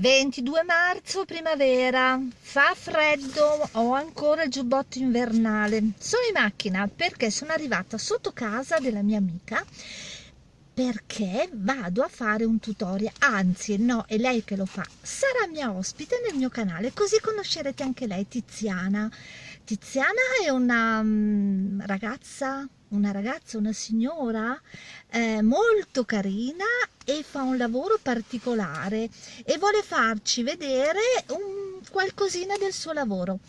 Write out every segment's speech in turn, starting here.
22 marzo, primavera, fa freddo, ho ancora il giubbotto invernale. Sono in macchina perché sono arrivata sotto casa della mia amica perché vado a fare un tutorial, anzi no, è lei che lo fa, sarà mia ospite nel mio canale, così conoscerete anche lei, Tiziana. Tiziana è una um, ragazza, una ragazza, una signora eh, molto carina e fa un lavoro particolare e vuole farci vedere un qualcosina del suo lavoro.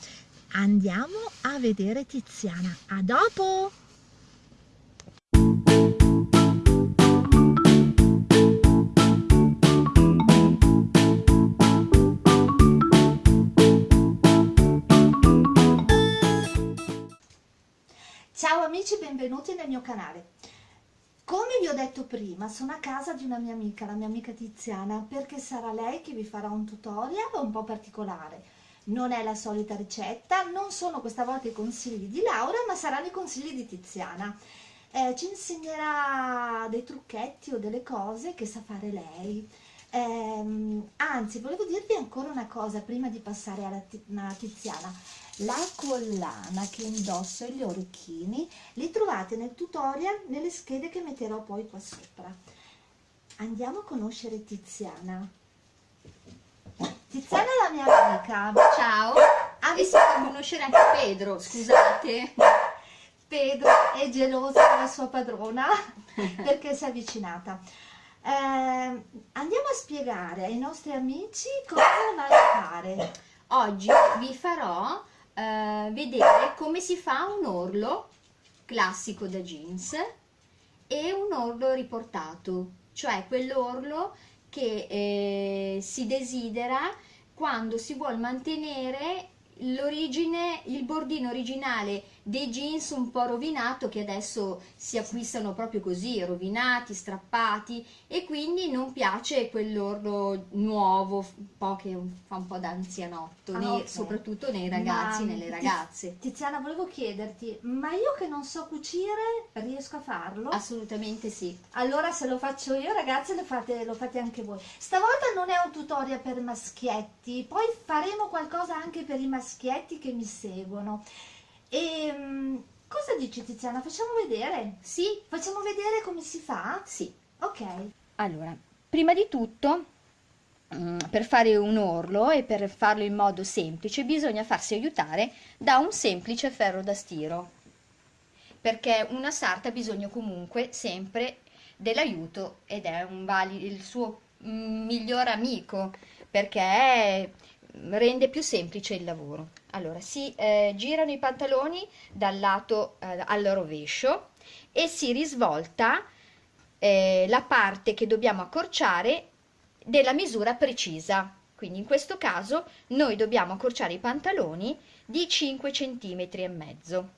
Andiamo a vedere Tiziana. A dopo! Ciao amici, benvenuti nel mio canale. Come vi ho detto prima, sono a casa di una mia amica, la mia amica Tiziana, perché sarà lei che vi farà un tutorial un po' particolare. Non è la solita ricetta, non sono questa volta i consigli di Laura, ma saranno i consigli di Tiziana. Eh, ci insegnerà dei trucchetti o delle cose che sa fare lei. Eh, anzi, volevo dirvi ancora una cosa prima di passare alla Tiziana la collana che indosso e gli orecchini li trovate nel tutorial nelle schede che metterò poi qua sopra. Andiamo a conoscere Tiziana. Tiziana è la mia amica. Ciao. Ah, e si può conoscere anche Pedro scusate. Pedro è gelosa della sua padrona perché si è avvicinata. Eh, andiamo a spiegare ai nostri amici cosa vai a fare. Oggi vi farò eh, vedere come si fa un orlo classico da jeans e un orlo riportato, cioè quell'orlo che eh, si desidera quando si vuole mantenere l'origine, il bordino originale dei jeans un po' rovinato che adesso si acquistano proprio così, rovinati, strappati e quindi non piace quell'orlo nuovo, un po' che fa un po' da anzianotto, ah, okay. soprattutto nei ragazzi e nelle ragazze. Tiziana, volevo chiederti, ma io che non so cucire riesco a farlo? Assolutamente sì. Allora se lo faccio io ragazze lo fate, lo fate anche voi. Stavolta non è un tutorial per maschietti, poi faremo qualcosa anche per i maschietti che mi seguono. E um, cosa dici Tiziana? Facciamo vedere? Sì. Facciamo vedere come si fa? Sì. Ok. Allora, prima di tutto, um, per fare un orlo e per farlo in modo semplice, bisogna farsi aiutare da un semplice ferro da stiro. Perché una sarta ha bisogno comunque sempre dell'aiuto ed è un vali, il suo mm, miglior amico perché rende più semplice il lavoro. Allora, si eh, girano i pantaloni dal lato eh, al rovescio e si risvolta eh, la parte che dobbiamo accorciare della misura precisa. Quindi in questo caso noi dobbiamo accorciare i pantaloni di 5 cm e mezzo.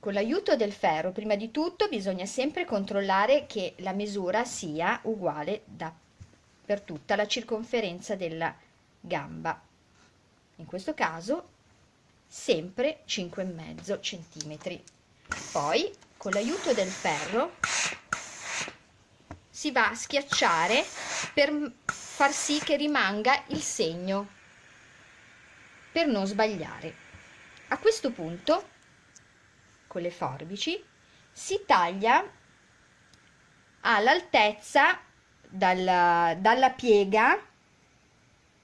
Con l'aiuto del ferro, prima di tutto, bisogna sempre controllare che la misura sia uguale da, per tutta la circonferenza della gamba. In questo caso sempre 5,5 centimetri. Poi con l'aiuto del ferro si va a schiacciare per far sì che rimanga il segno per non sbagliare. A questo punto con le forbici si taglia all'altezza dalla, dalla piega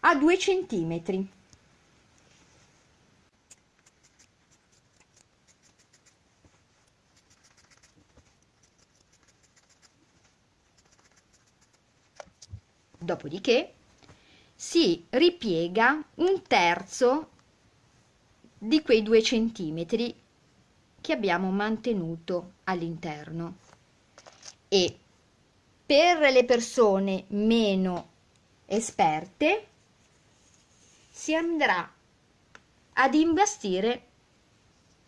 a 2 centimetri. Dopodiché si ripiega un terzo di quei due centimetri che abbiamo mantenuto all'interno e per le persone meno esperte si andrà ad imbastire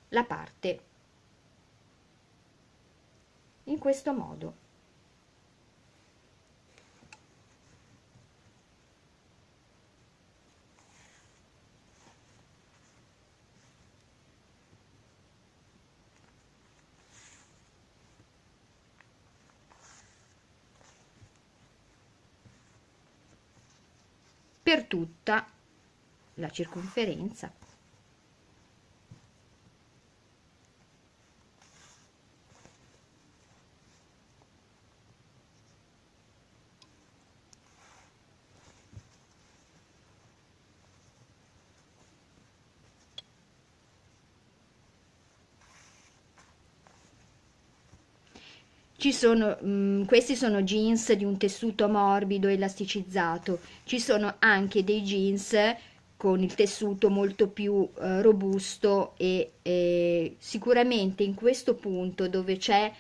la parte. In questo modo per tutta la circonferenza sono, mh, mm, questi sono jeans di un tessuto morbido, elasticizzato. Ci sono anche dei jeans con il tessuto molto più eh, robusto e eh, sicuramente in questo punto dove c'è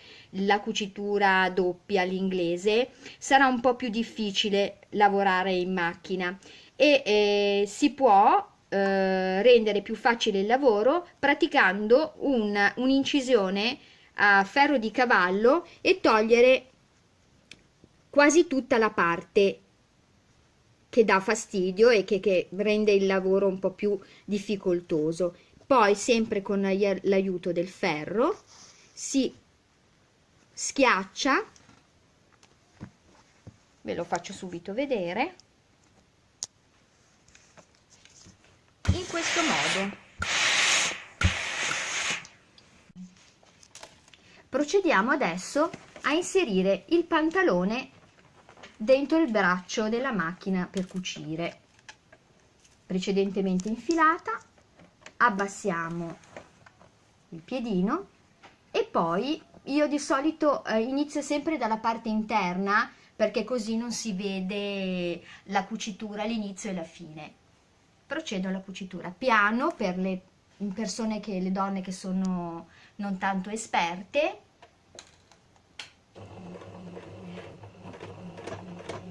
la cucitura doppia all'inglese sarà un po' più difficile lavorare in macchina e eh, si può eh, rendere più facile il lavoro praticando un'incisione a ferro di cavallo e togliere quasi tutta la parte che dà fastidio e che, che rende il lavoro un po' più difficoltoso. Poi, sempre con l'aiuto del ferro, si schiaccia, ve lo faccio subito vedere, in questo modo. Procediamo adesso a inserire il pantalone dentro il braccio della macchina per cucire. Precedentemente infilata, abbassiamo il piedino e poi io di solito eh, inizio sempre dalla parte interna perché così non si vede la cucitura all'inizio e alla fine. Procedo alla cucitura piano per le persone che le donne che sono non tanto esperte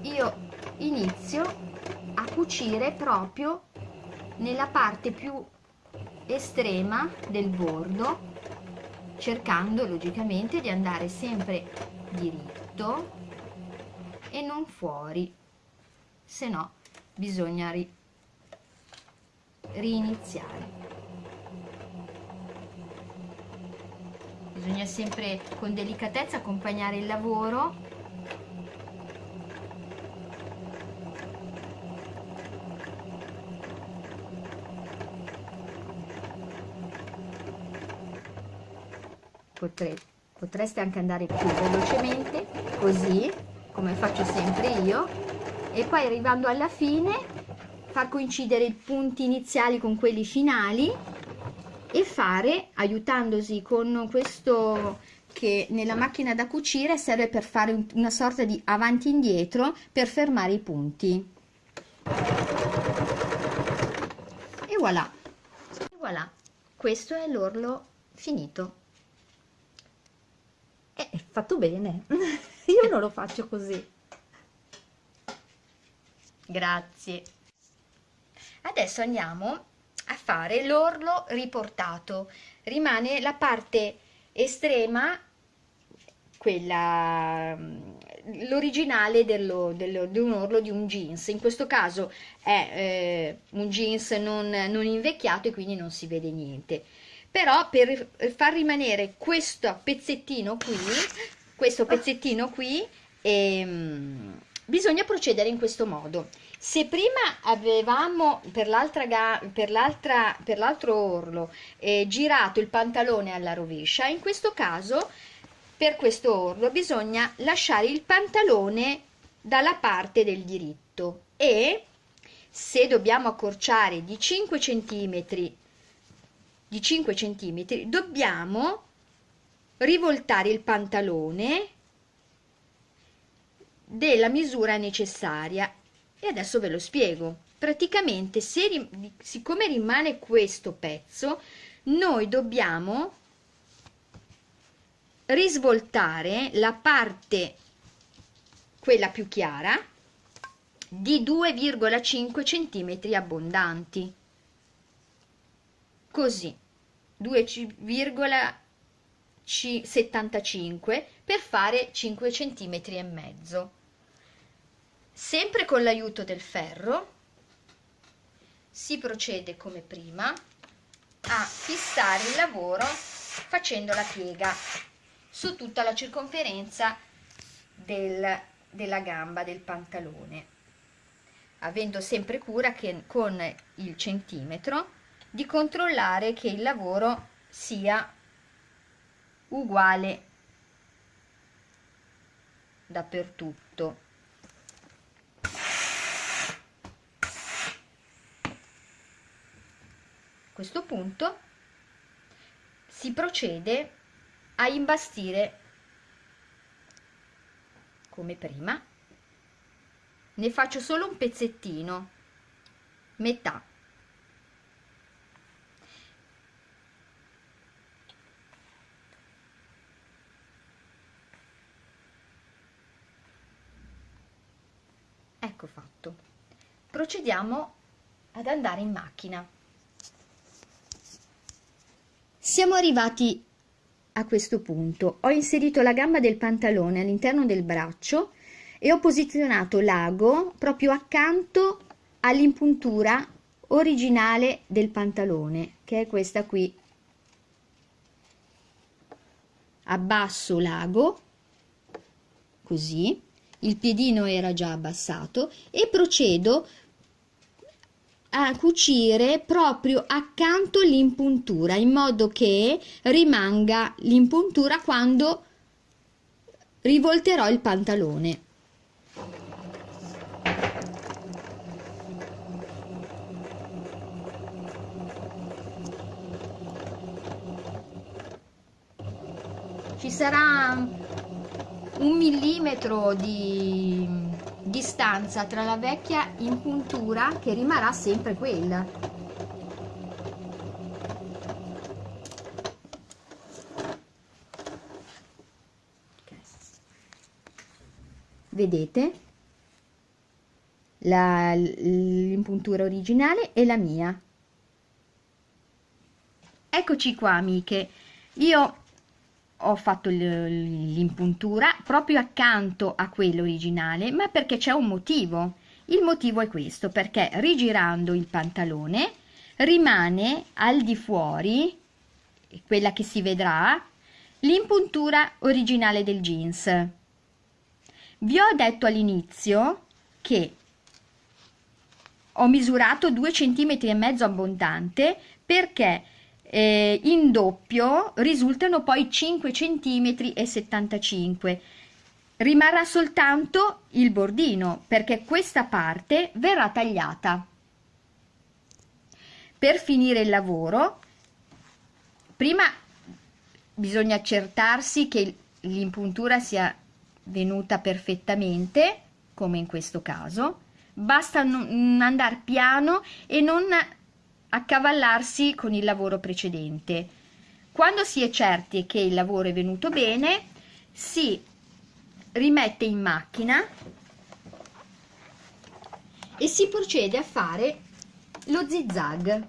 io inizio a cucire proprio nella parte più estrema del bordo cercando logicamente di andare sempre diritto e non fuori se no bisogna ri riniziare. Bisogna sempre con delicatezza accompagnare il lavoro Potre, potreste anche andare più velocemente così come faccio sempre io e poi arrivando alla fine far coincidere i punti iniziali con quelli finali e fare aiutandosi con questo che nella macchina da cucire serve per fare una sorta di avanti indietro per fermare i punti. E voilà. E voilà. Questo è l'orlo finito eh, è fatto bene. Io non lo faccio così. Grazie. Adesso andiamo a fare l'orlo riportato. Rimane la parte estrema quella l'originale dello, dello, di un orlo di un jeans. In questo caso è eh, un jeans non, non invecchiato e quindi non si vede niente però per far rimanere questo pezzettino qui questo pezzettino qui ehm, bisogna procedere in questo modo. Se prima avevamo per l'altro orlo eh, girato il pantalone alla rovescia, in questo caso per questo orlo bisogna lasciare il pantalone dalla parte del diritto e se dobbiamo accorciare di 5 cm di 5 cm dobbiamo rivoltare il pantalone della misura necessaria. E adesso ve lo spiego. Praticamente se, siccome rimane questo pezzo noi dobbiamo risvoltare la parte quella più chiara di 2,5 cm abbondanti così 2,75 per fare 5 cm e mezzo Sempre con l'aiuto del ferro si procede come prima a fissare il lavoro facendo la piega su tutta la circonferenza del, della gamba del pantalone. avendo sempre cura che con il centimetro di controllare che il lavoro sia uguale dappertutto. A questo punto si procede a imbastire come prima ne faccio solo un pezzettino metà ecco fatto. Procediamo ad andare in macchina. Siamo arrivati a questo punto. Ho inserito la gamba del pantalone all'interno del braccio e ho posizionato l'ago proprio accanto all'impuntura originale del pantalone che è questa qui. Abbasso l'ago così il piedino era già abbassato e procedo a cucire proprio accanto l'impuntura in modo che rimanga l'impuntura quando rivolterò il pantalone. Ci sarà un millimetro di distanza tra la vecchia impuntura che rimarrà sempre quella. Vedete? L'impuntura originale e la mia. Eccoci qua amiche. Io ho fatto l'impuntura proprio accanto a quello originale, ma perché c'è un motivo. Il motivo è questo, perché rigirando il pantalone rimane al di fuori, quella che si vedrà, l'impuntura originale del jeans. Vi ho detto all'inizio che ho misurato 2 cm e mezzo abbondante perché eh, in doppio risultano poi 5 cm e 75 rimarrà soltanto il bordino perché questa parte verrà tagliata. Per finire il lavoro prima bisogna accertarsi che l'impuntura sia venuta perfettamente come in questo caso. Basta andare piano e non accavallarsi con il lavoro precedente. Quando si è certi che il lavoro è venuto bene, si rimette in macchina e si procede a fare lo zigzag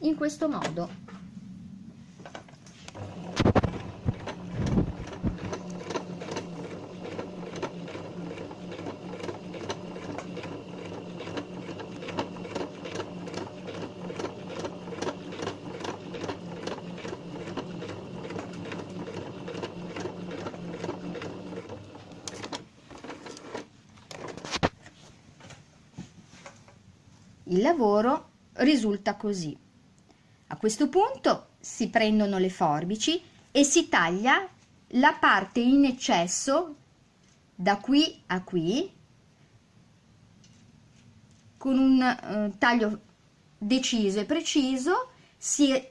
in questo modo. Il lavoro risulta così. A questo punto si prendono le forbici e si taglia la parte in eccesso da qui a qui con un eh, taglio deciso e preciso si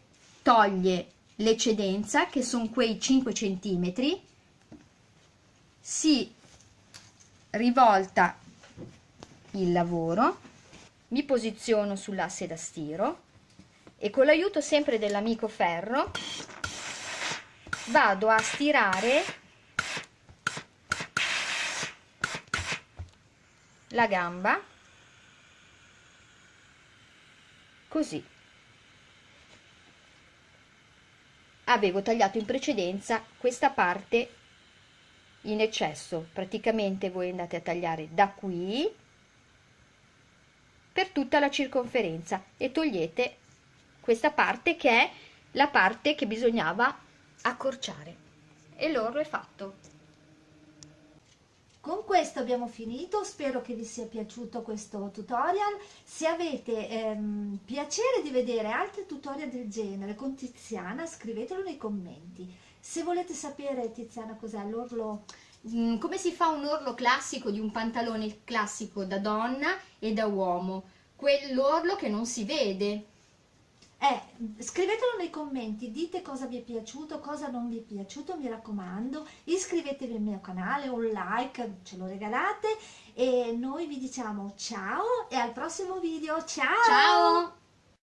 toglie l'eccedenza che sono quei 5 centimetri si rivolta il lavoro mi posiziono sull'asse da stiro e con l'aiuto sempre dell'amico ferro vado a stirare la gamba così. Avevo tagliato in precedenza questa parte in eccesso. Praticamente voi andate a tagliare da qui per tutta la circonferenza e togliete questa parte che è la parte che bisognava accorciare e l'orlo è fatto con questo abbiamo finito, spero che vi sia piaciuto questo tutorial. Se avete ehm, piacere di vedere altri tutorial del genere con Tiziana, scrivetelo nei commenti. Se volete sapere, Tiziana, cos'è l'orlo Mm, come si fa un orlo classico di un pantalone classico da donna e da uomo? Quell'orlo che non si vede. Eh, scrivetelo nei commenti, dite cosa vi è piaciuto, cosa non vi è piaciuto, mi raccomando, iscrivetevi al mio canale, un like, ce lo regalate e noi vi diciamo ciao e al prossimo video, ciao! Ciao!